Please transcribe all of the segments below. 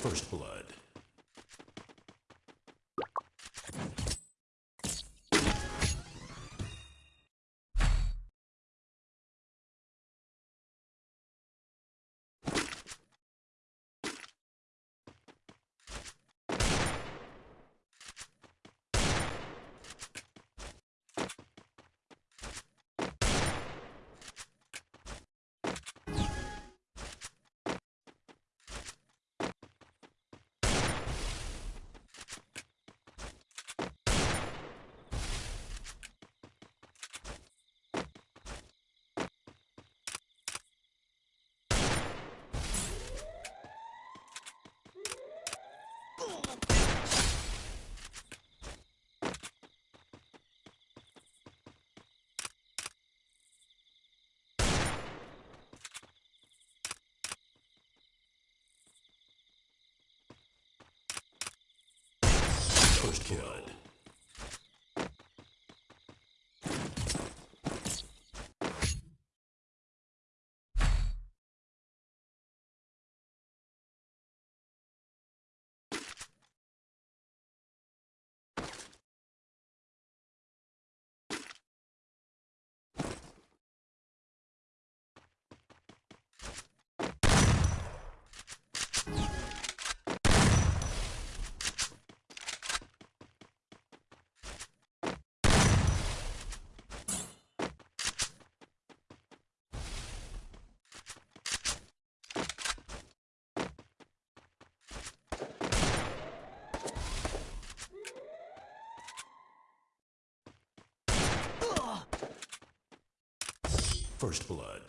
First Blood. First Blood. First Blood.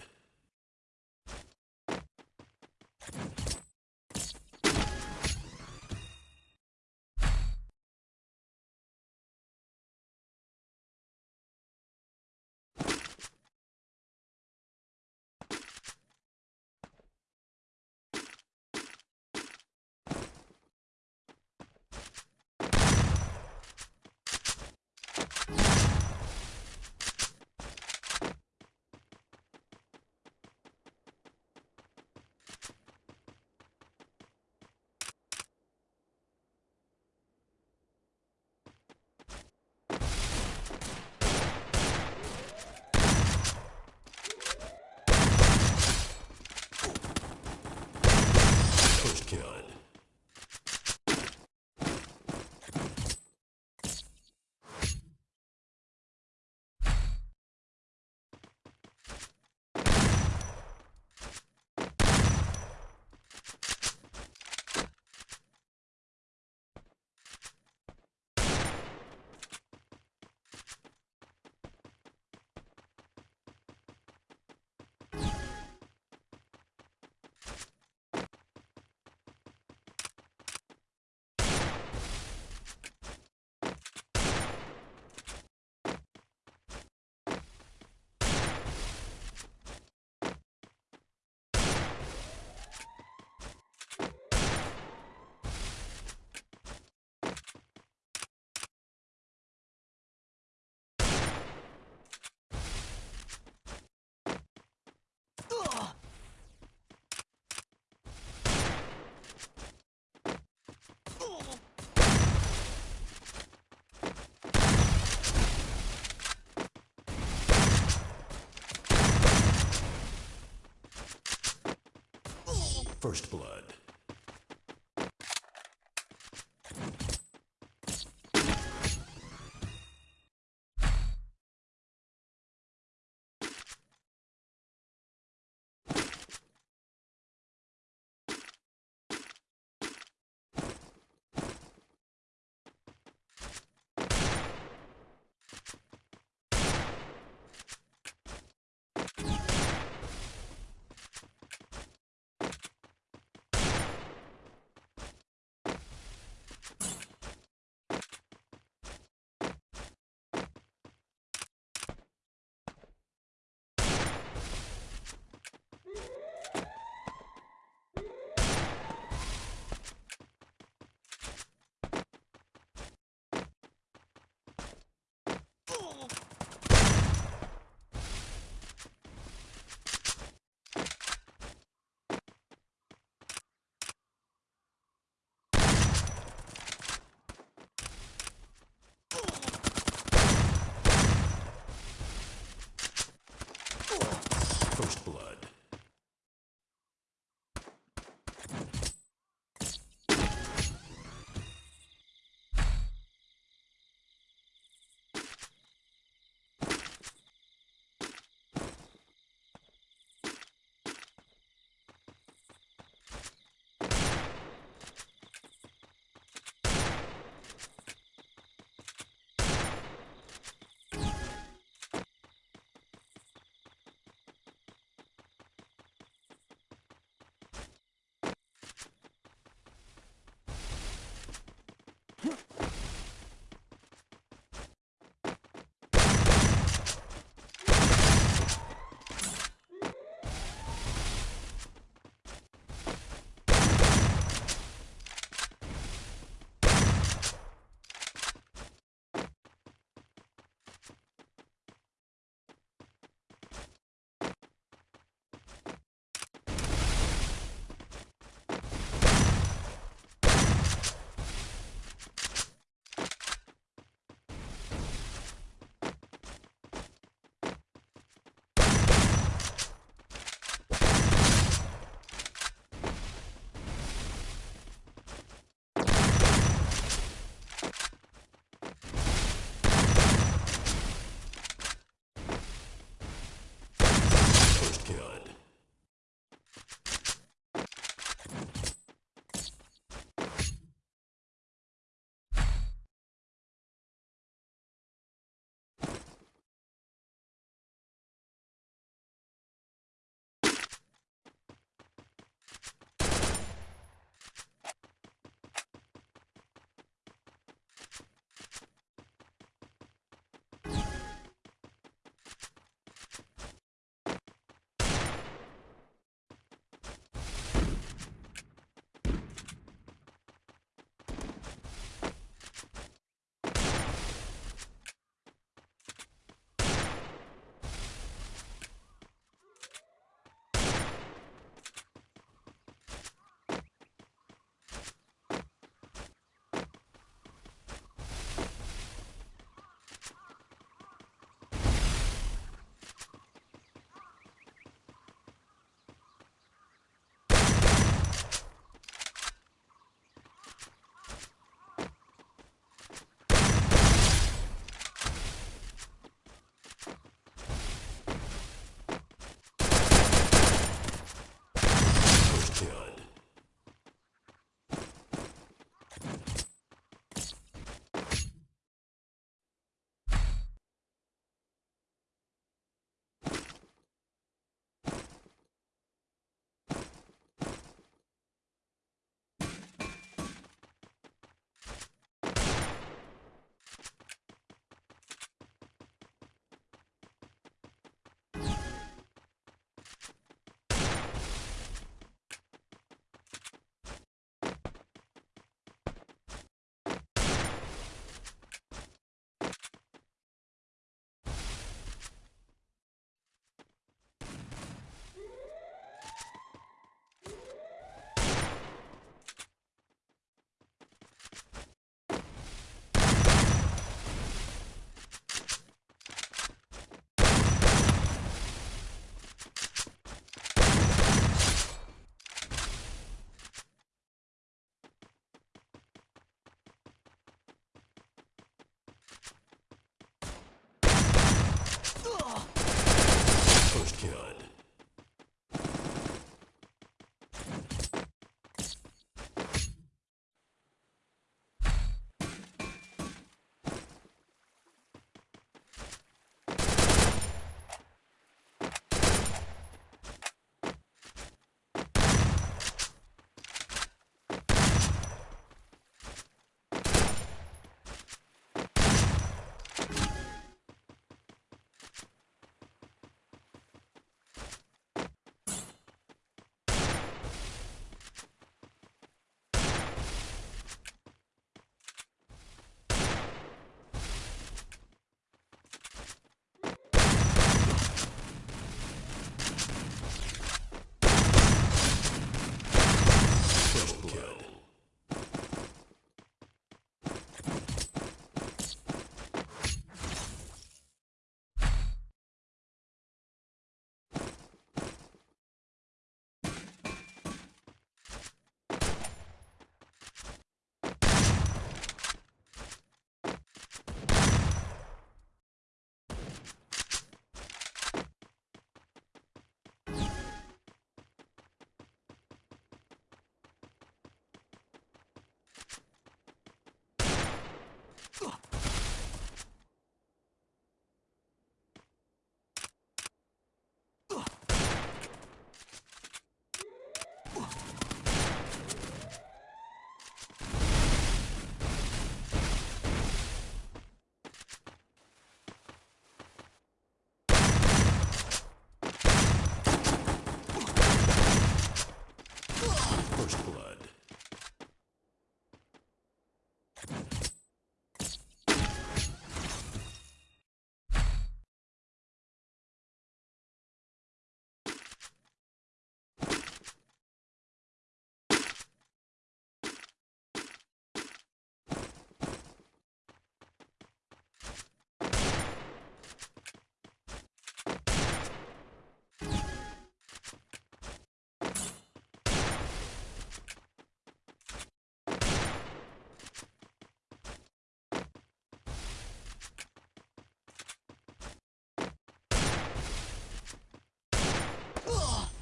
First Blood.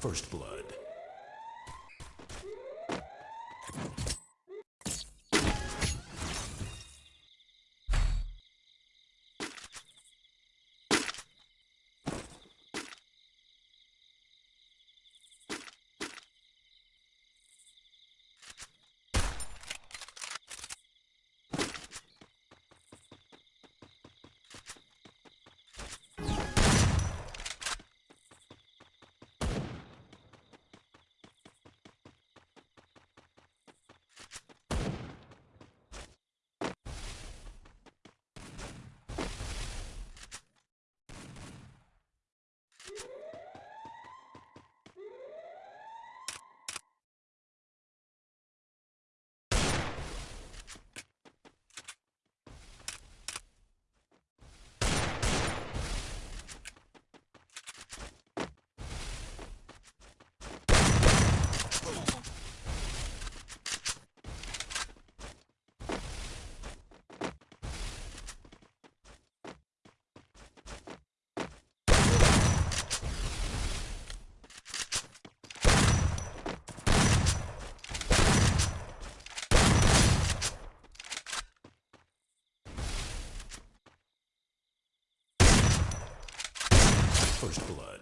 First blood. First blood.